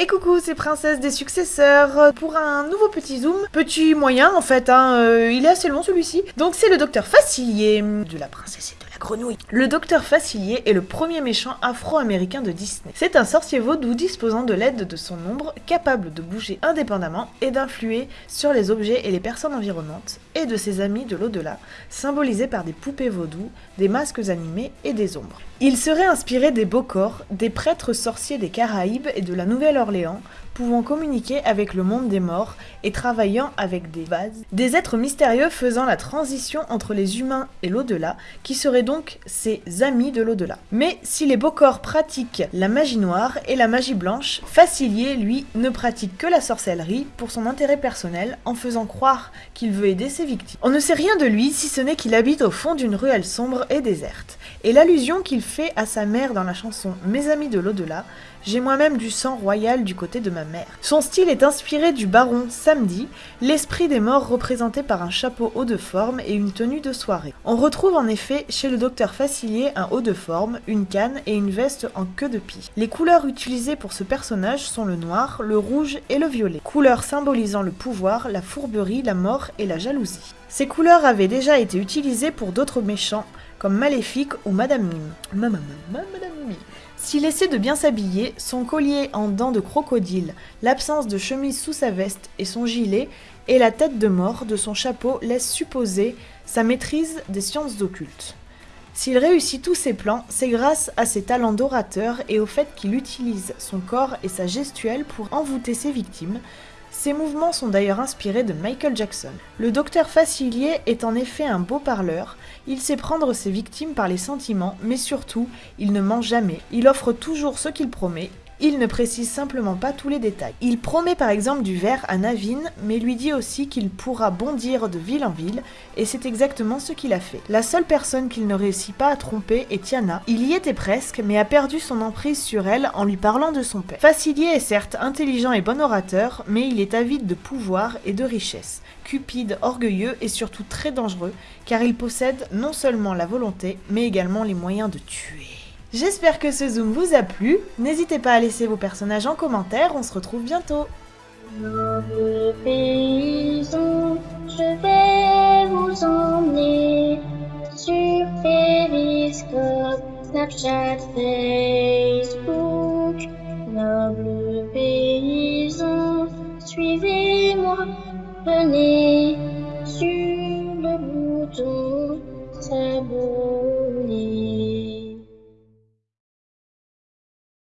Et coucou, c'est Princesse des Successeurs pour un nouveau petit zoom. Petit moyen en fait, hein, euh, il est assez long celui-ci. Donc c'est le docteur Facilier de la princesse et de la grenouille. Le docteur Facilier est le premier méchant afro-américain de Disney. C'est un sorcier vaudou disposant de l'aide de son ombre, capable de bouger indépendamment et d'influer sur les objets et les personnes environnantes, et de ses amis de l'au-delà, symbolisés par des poupées vaudou, des masques animés et des ombres. Il serait inspiré des Bokor, des prêtres sorciers des Caraïbes et de la Nouvelle-Orléans, 零 pouvant communiquer avec le monde des morts et travaillant avec des vases, des êtres mystérieux faisant la transition entre les humains et l'au-delà, qui seraient donc ses amis de l'au-delà. Mais si les Bokor pratiquent la magie noire et la magie blanche, Facilier, lui, ne pratique que la sorcellerie pour son intérêt personnel en faisant croire qu'il veut aider ses victimes. On ne sait rien de lui si ce n'est qu'il habite au fond d'une ruelle sombre et déserte. Et l'allusion qu'il fait à sa mère dans la chanson Mes amis de l'au-delà, j'ai moi-même du sang royal du côté de ma mère. Son style est inspiré du baron Samedi, l'esprit des morts représenté par un chapeau haut de forme et une tenue de soirée. On retrouve en effet chez le docteur Facilier un haut de forme, une canne et une veste en queue de pie. Les couleurs utilisées pour ce personnage sont le noir, le rouge et le violet, couleurs symbolisant le pouvoir, la fourberie, la mort et la jalousie. Ces couleurs avaient déjà été utilisées pour d'autres méchants, comme Maléfique ou Madame Mime. S'il essaie de bien s'habiller, son collier en dents de crocodile, l'absence de chemise sous sa veste et son gilet, et la tête de mort de son chapeau laissent supposer sa maîtrise des sciences occultes. S'il réussit tous ses plans, c'est grâce à ses talents d'orateur et au fait qu'il utilise son corps et sa gestuelle pour envoûter ses victimes, ces mouvements sont d'ailleurs inspirés de Michael Jackson. Le docteur Facilier est en effet un beau parleur, il sait prendre ses victimes par les sentiments, mais surtout, il ne ment jamais, il offre toujours ce qu'il promet, il ne précise simplement pas tous les détails. Il promet par exemple du verre à Navine, mais lui dit aussi qu'il pourra bondir de ville en ville, et c'est exactement ce qu'il a fait. La seule personne qu'il ne réussit pas à tromper est Tiana. Il y était presque, mais a perdu son emprise sur elle en lui parlant de son père. Facilier est certes intelligent et bon orateur, mais il est avide de pouvoir et de richesse. Cupide, orgueilleux et surtout très dangereux, car il possède non seulement la volonté, mais également les moyens de tuer. J'espère que ce zoom vous a plu, n'hésitez pas à laisser vos personnages en commentaire, on se retrouve bientôt Mauvais paysan, je vais vous emmener sur Periscope, Snapchat, Facebook. Noble paysan, suivez-moi, venez sur le bouton.